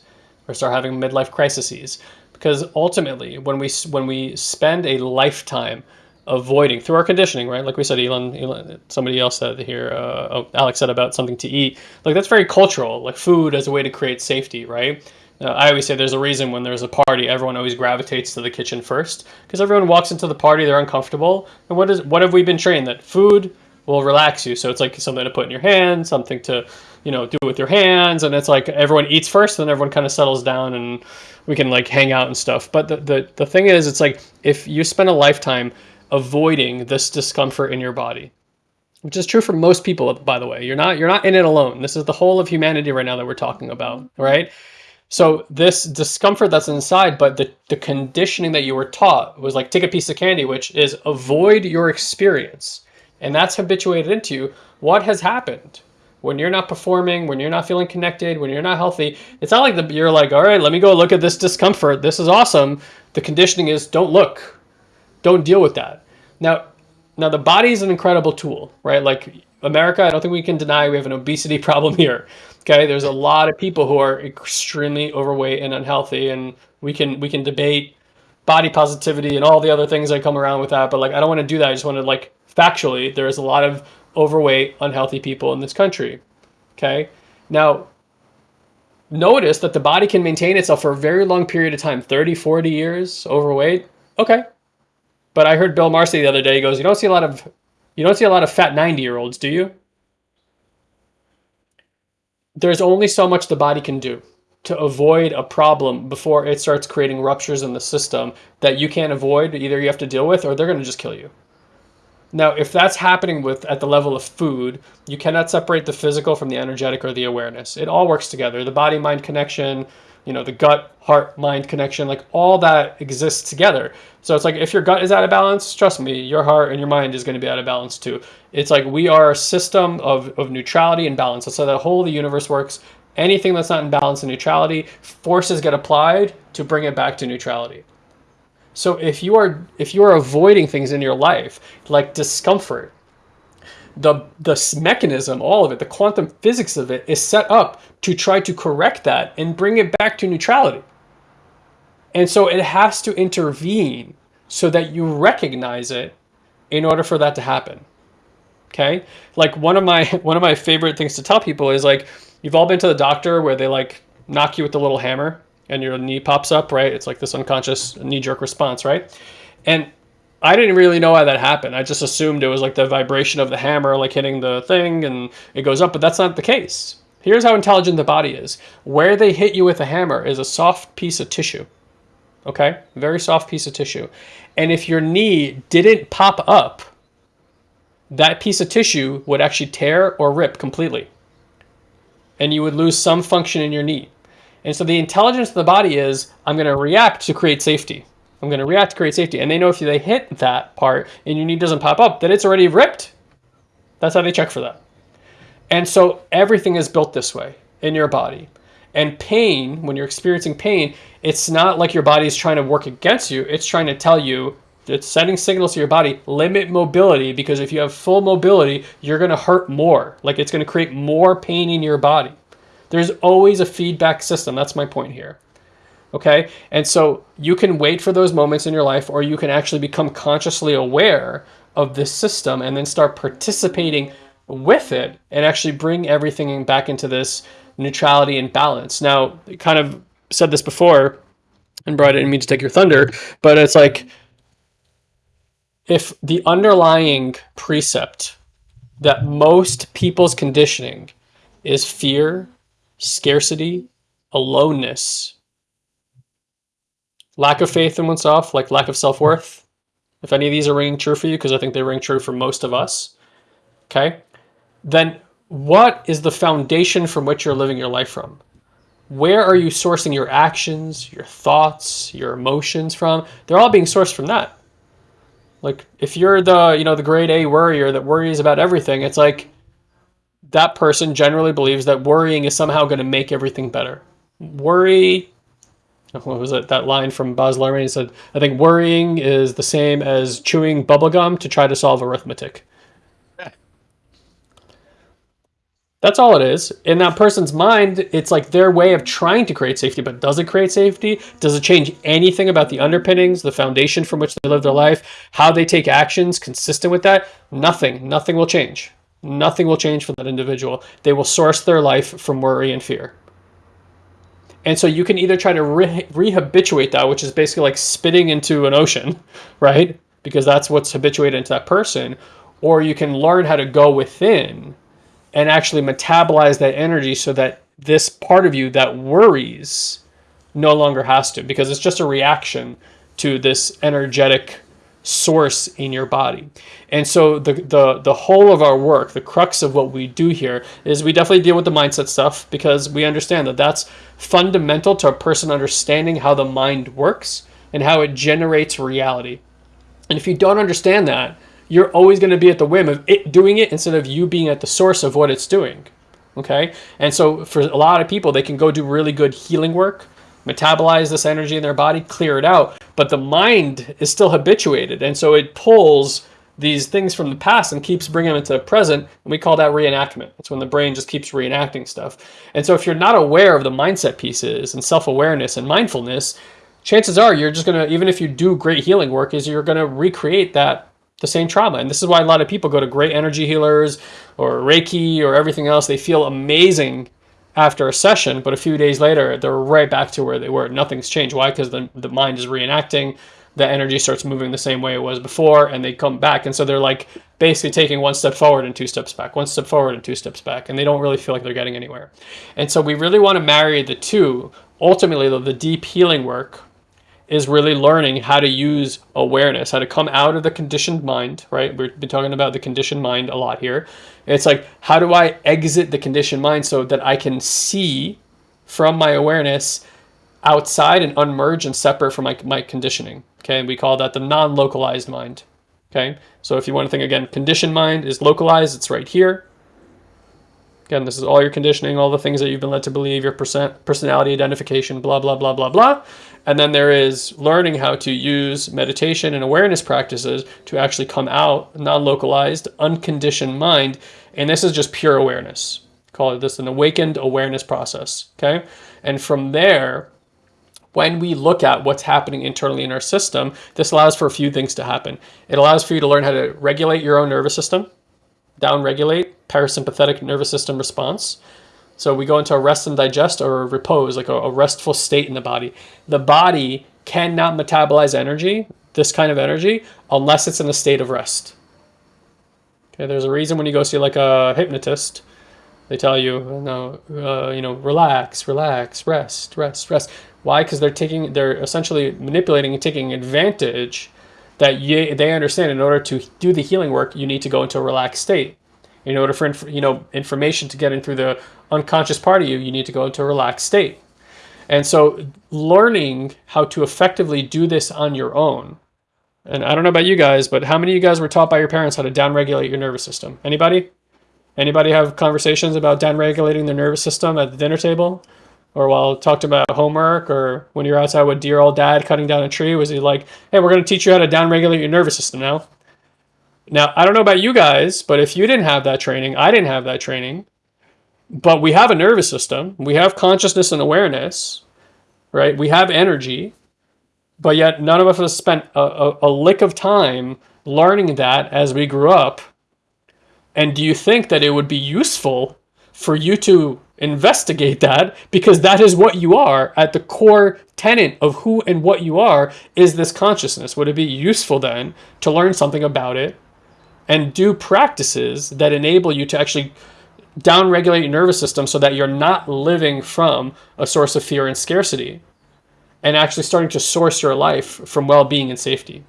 or start having midlife crises because ultimately when we when we spend a lifetime avoiding through our conditioning, right? Like we said, Elon, Elon somebody else said here, uh, oh, Alex said about something to eat. Like that's very cultural, like food as a way to create safety, right? Uh, I always say there's a reason when there's a party, everyone always gravitates to the kitchen first because everyone walks into the party, they're uncomfortable. And what is what have we been trained that food will relax you? So it's like something to put in your hand, something to you know do it with your hands, and it's like everyone eats first, then everyone kind of settles down and we can like hang out and stuff. But the the, the thing is, it's like if you spend a lifetime avoiding this discomfort in your body which is true for most people by the way you're not you're not in it alone. This is the whole of humanity right now that we're talking about right? So this discomfort that's inside but the, the conditioning that you were taught was like take a piece of candy which is avoid your experience. And that's habituated into you. What has happened when you're not performing when you're not feeling connected when you're not healthy it's not like the, you're like all right let me go look at this discomfort this is awesome the conditioning is don't look don't deal with that. Now, now the body is an incredible tool, right? Like America, I don't think we can deny we have an obesity problem here. Okay, there's a lot of people who are extremely overweight and unhealthy, and we can we can debate body positivity and all the other things that come around with that. But like, I don't want to do that. I just want to like factually, there is a lot of overweight, unhealthy people in this country. Okay, now notice that the body can maintain itself for a very long period of time 30 40 years overweight okay but I heard Bill Marcy the other day. He goes, "You don't see a lot of, you don't see a lot of fat ninety year olds, do you?" There's only so much the body can do to avoid a problem before it starts creating ruptures in the system that you can't avoid. Either you have to deal with, or they're going to just kill you. Now, if that's happening with at the level of food, you cannot separate the physical from the energetic or the awareness. It all works together. The body mind connection, you know, the gut heart mind connection, like all that exists together. So it's like if your gut is out of balance, trust me, your heart and your mind is going to be out of balance too. It's like we are a system of, of neutrality and balance. That's how the whole of the universe works. Anything that's not in balance and neutrality, forces get applied to bring it back to neutrality. So if you are if you are avoiding things in your life like discomfort, the the mechanism, all of it, the quantum physics of it is set up to try to correct that and bring it back to neutrality. And so it has to intervene so that you recognize it in order for that to happen. Okay? Like one of my one of my favorite things to tell people is like you've all been to the doctor where they like knock you with the little hammer and your knee pops up, right? It's like this unconscious knee jerk response, right? And I didn't really know why that happened. I just assumed it was like the vibration of the hammer like hitting the thing and it goes up, but that's not the case. Here's how intelligent the body is. Where they hit you with a hammer is a soft piece of tissue okay? Very soft piece of tissue. And if your knee didn't pop up, that piece of tissue would actually tear or rip completely. And you would lose some function in your knee. And so the intelligence of the body is, I'm going to react to create safety. I'm going to react to create safety. And they know if they hit that part and your knee doesn't pop up, that it's already ripped. That's how they check for that. And so everything is built this way in your body. And pain, when you're experiencing pain, it's not like your body is trying to work against you. It's trying to tell you, it's sending signals to your body, limit mobility, because if you have full mobility, you're going to hurt more. Like it's going to create more pain in your body. There's always a feedback system. That's my point here. Okay. And so you can wait for those moments in your life, or you can actually become consciously aware of this system and then start participating with it and actually bring everything back into this neutrality and balance. Now, kind of said this before, and brought I didn't mean to take your thunder, but it's like if the underlying precept that most people's conditioning is fear, scarcity, aloneness, lack of faith in oneself, like lack of self worth. If any of these are ringing true for you, because I think they ring true for most of us, okay, then what is the foundation from which you're living your life from? Where are you sourcing your actions, your thoughts, your emotions from? They're all being sourced from that. Like if you're the, you know, the grade A worrier that worries about everything, it's like that person generally believes that worrying is somehow going to make everything better. Worry what was it? That line from Luhrmann. He said, "I think worrying is the same as chewing bubblegum to try to solve arithmetic." That's all it is. In that person's mind, it's like their way of trying to create safety, but does it create safety? Does it change anything about the underpinnings, the foundation from which they live their life, how they take actions consistent with that? Nothing. Nothing will change. Nothing will change for that individual. They will source their life from worry and fear. And so you can either try to re- rehabituate that, which is basically like spitting into an ocean, right? Because that's what's habituated into that person. Or you can learn how to go within and actually metabolize that energy so that this part of you that worries no longer has to because it's just a reaction to this energetic source in your body. And so the the the whole of our work, the crux of what we do here is we definitely deal with the mindset stuff because we understand that that's fundamental to a person understanding how the mind works and how it generates reality. And if you don't understand that, you're always going to be at the whim of it doing it instead of you being at the source of what it's doing. Okay? And so for a lot of people, they can go do really good healing work, metabolize this energy in their body, clear it out, but the mind is still habituated. And so it pulls these things from the past and keeps bringing them into the present. And we call that reenactment. It's when the brain just keeps reenacting stuff. And so if you're not aware of the mindset pieces and self-awareness and mindfulness, chances are you're just going to, even if you do great healing work, is you're going to recreate that the same trauma. And this is why a lot of people go to great energy healers or Reiki or everything else. They feel amazing after a session, but a few days later, they're right back to where they were. Nothing's changed. Why? Because the, the mind is reenacting. The energy starts moving the same way it was before, and they come back. And so they're like basically taking one step forward and two steps back, one step forward and two steps back, and they don't really feel like they're getting anywhere. And so we really want to marry the two. Ultimately, though, the deep healing work is really learning how to use awareness, how to come out of the conditioned mind, right? We've been talking about the conditioned mind a lot here. It's like, how do I exit the conditioned mind so that I can see from my awareness outside and unmerge and separate from my, my conditioning? Okay, and we call that the non localized mind. Okay, so if you want to think again, conditioned mind is localized, it's right here. Again, this is all your conditioning, all the things that you've been led to believe, your percent, personality identification, blah, blah, blah, blah, blah. And then there is learning how to use meditation and awareness practices to actually come out non-localized, unconditioned mind. And this is just pure awareness. Call it this an awakened awareness process. Okay. And from there, when we look at what's happening internally in our system, this allows for a few things to happen. It allows for you to learn how to regulate your own nervous system, downregulate parasympathetic nervous system response. So we go into a rest and digest or repose, like a, a restful state in the body. The body cannot metabolize energy, this kind of energy, unless it's in a state of rest. Okay, there's a reason when you go see like a hypnotist, they tell you, no, uh, you know, relax, relax, rest, rest, rest. Why? Because they're taking, they're essentially manipulating and taking advantage that you, they understand in order to do the healing work, you need to go into a relaxed state. In order for you know information to get in through the unconscious part of you, you need to go into a relaxed state. And so learning how to effectively do this on your own. And I don't know about you guys, but how many of you guys were taught by your parents how to downregulate your nervous system? Anybody? Anybody have conversations about downregulating their nervous system at the dinner table? Or while talking about homework or when you're outside with dear old dad cutting down a tree? Was he like, hey, we're going to teach you how to downregulate your nervous system now? Now, I don't know about you guys, but if you didn't have that training, I didn't have that training, but we have a nervous system, we have consciousness and awareness, right? We have energy, but yet none of us have spent a, a, a lick of time learning that as we grew up. And do you think that it would be useful for you to investigate that because that is what you are at the core tenet of who and what you are is this consciousness. Would it be useful then to learn something about it and do practices that enable you to actually downregulate your nervous system so that you're not living from a source of fear and scarcity and actually starting to source your life from well-being and safety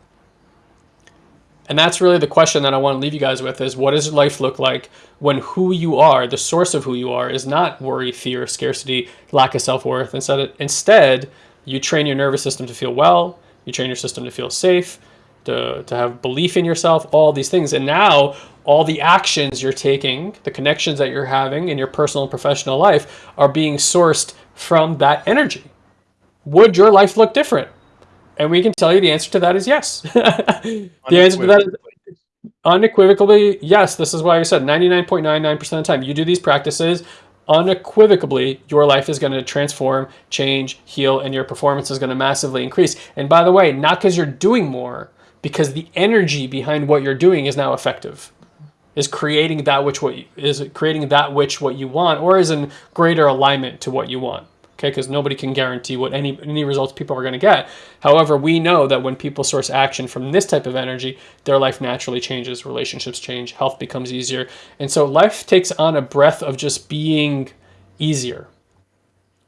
and that's really the question that I want to leave you guys with is what does life look like when who you are, the source of who you are, is not worry, fear, scarcity, lack of self-worth. Instead, instead, you train your nervous system to feel well, you train your system to feel safe, to, to have belief in yourself, all these things. And now all the actions you're taking, the connections that you're having in your personal and professional life are being sourced from that energy. Would your life look different? And we can tell you the answer to that is yes. the answer to that is unequivocally yes. This is why I said 99.99% of the time you do these practices, unequivocally your life is going to transform, change, heal, and your performance is going to massively increase. And by the way, not because you're doing more, because the energy behind what you're doing is now effective is creating that which what you, is creating that which what you want or is in greater alignment to what you want okay? Because nobody can guarantee what any, any results people are going to get. However, we know that when people source action from this type of energy, their life naturally changes, relationships change, health becomes easier. And so life takes on a breath of just being easier.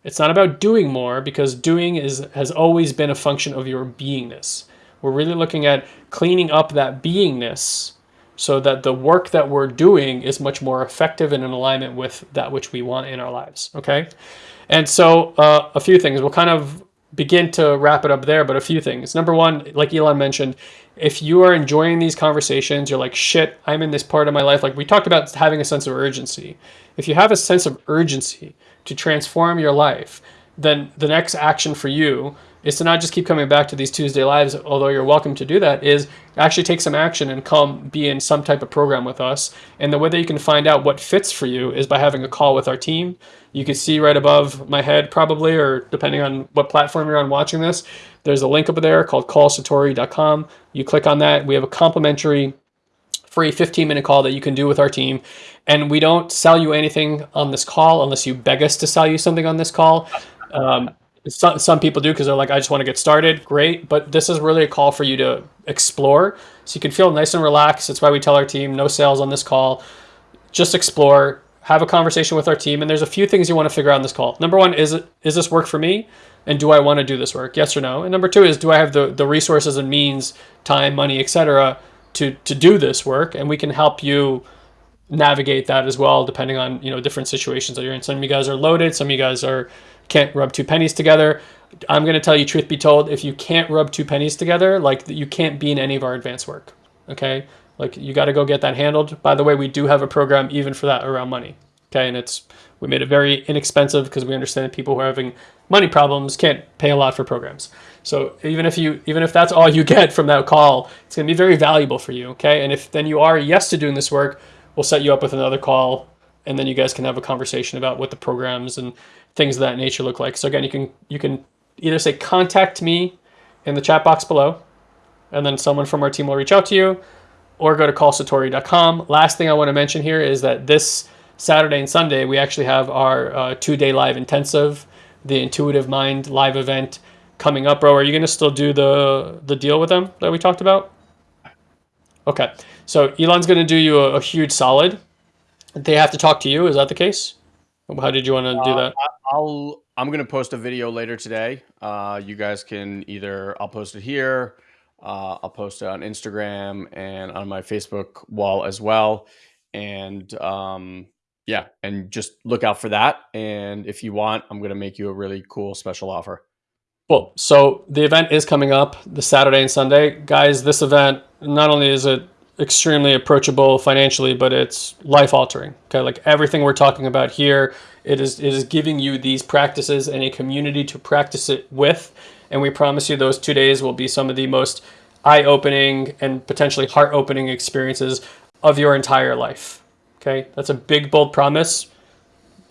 It's not about doing more because doing is has always been a function of your beingness. We're really looking at cleaning up that beingness so that the work that we're doing is much more effective and in alignment with that which we want in our lives, okay? And so uh, a few things. We'll kind of begin to wrap it up there, but a few things. Number one, like Elon mentioned, if you are enjoying these conversations, you're like, shit, I'm in this part of my life. Like we talked about having a sense of urgency. If you have a sense of urgency to transform your life, then the next action for you is to not just keep coming back to these Tuesday lives, although you're welcome to do that, is actually take some action and come be in some type of program with us. And the way that you can find out what fits for you is by having a call with our team. You can see right above my head probably, or depending on what platform you're on watching this, there's a link up there called callsatori.com. You click on that. We have a complimentary free 15 minute call that you can do with our team. And we don't sell you anything on this call unless you beg us to sell you something on this call. Um, some, some people do because they're like, I just want to get started. Great. But this is really a call for you to explore. So you can feel nice and relaxed. That's why we tell our team no sales on this call. Just explore, have a conversation with our team. And there's a few things you want to figure out on this call. Number one, is it, is this work for me? And do I want to do this work? Yes or no? And number two is, do I have the, the resources and means, time, money, etc., to, to do this work? And we can help you navigate that as well, depending on, you know, different situations that you're in. Some of you guys are loaded. Some of you guys are, can't rub two pennies together. I'm going to tell you, truth be told, if you can't rub two pennies together, like you can't be in any of our advanced work. Okay. Like you got to go get that handled. By the way, we do have a program even for that around money. Okay. And it's, we made it very inexpensive because we understand that people who are having money problems can't pay a lot for programs. So even if you, even if that's all you get from that call, it's going to be very valuable for you. Okay. And if then you are yes to doing this work, we'll set you up with another call and then you guys can have a conversation about what the programs and things of that nature look like. So again, you can you can either say contact me in the chat box below, and then someone from our team will reach out to you, or go to callsatori.com. Last thing I want to mention here is that this Saturday and Sunday we actually have our uh, two-day live intensive, the Intuitive Mind live event coming up. Bro, are you going to still do the the deal with them that we talked about? Okay, so Elon's going to do you a, a huge solid. They have to talk to you. Is that the case? How did you want to do uh, that? I'll I'm gonna post a video later today. Uh, you guys can either I'll post it here, uh, I'll post it on Instagram and on my Facebook wall as well. And um, yeah, and just look out for that. And if you want, I'm gonna make you a really cool special offer. Well, so the event is coming up the Saturday and Sunday, guys. This event not only is it extremely approachable financially, but it's life altering. Okay, like everything we're talking about here, it is it is giving you these practices and a community to practice it with, and we promise you those two days will be some of the most eye-opening and potentially heart-opening experiences of your entire life. Okay, that's a big bold promise.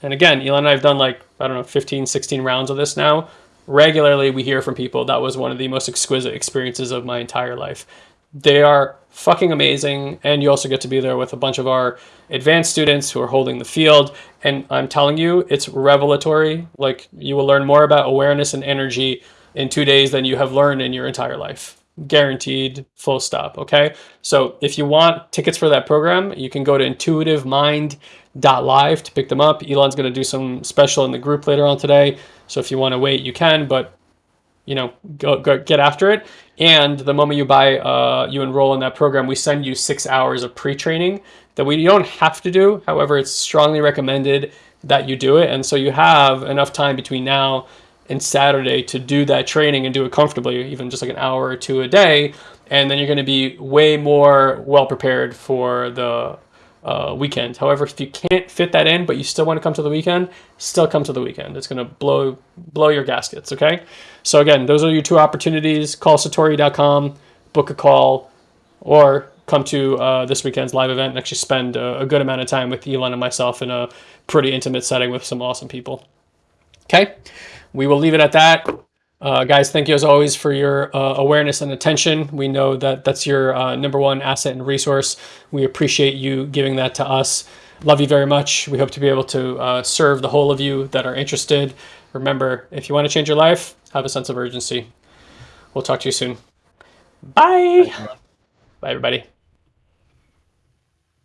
And again, Elon and I have done like I don't know 15, 16 rounds of this now. Regularly, we hear from people that was one of the most exquisite experiences of my entire life. They are fucking amazing. And you also get to be there with a bunch of our advanced students who are holding the field. And I'm telling you, it's revelatory. Like you will learn more about awareness and energy in two days than you have learned in your entire life. Guaranteed, full stop. Okay. So if you want tickets for that program, you can go to intuitivemind.live to pick them up. Elon's going to do some special in the group later on today. So if you want to wait, you can. But you know, go, go get after it. And the moment you buy, uh, you enroll in that program, we send you six hours of pre-training that we don't have to do. However, it's strongly recommended that you do it. And so you have enough time between now and Saturday to do that training and do it comfortably, even just like an hour or two a day. And then you're going to be way more well prepared for the uh, weekend. However, if you can't fit that in, but you still want to come to the weekend, still come to the weekend. It's going to blow blow your gaskets. Okay. So again, those are your two opportunities. Call satori.com, book a call, or come to uh, this weekend's live event and actually spend a, a good amount of time with Elon and myself in a pretty intimate setting with some awesome people. Okay. We will leave it at that. Uh, guys, thank you as always for your uh, awareness and attention. We know that that's your uh, number one asset and resource. We appreciate you giving that to us. Love you very much. We hope to be able to uh, serve the whole of you that are interested. Remember, if you want to change your life, have a sense of urgency. We'll talk to you soon. Bye. Bye, everybody.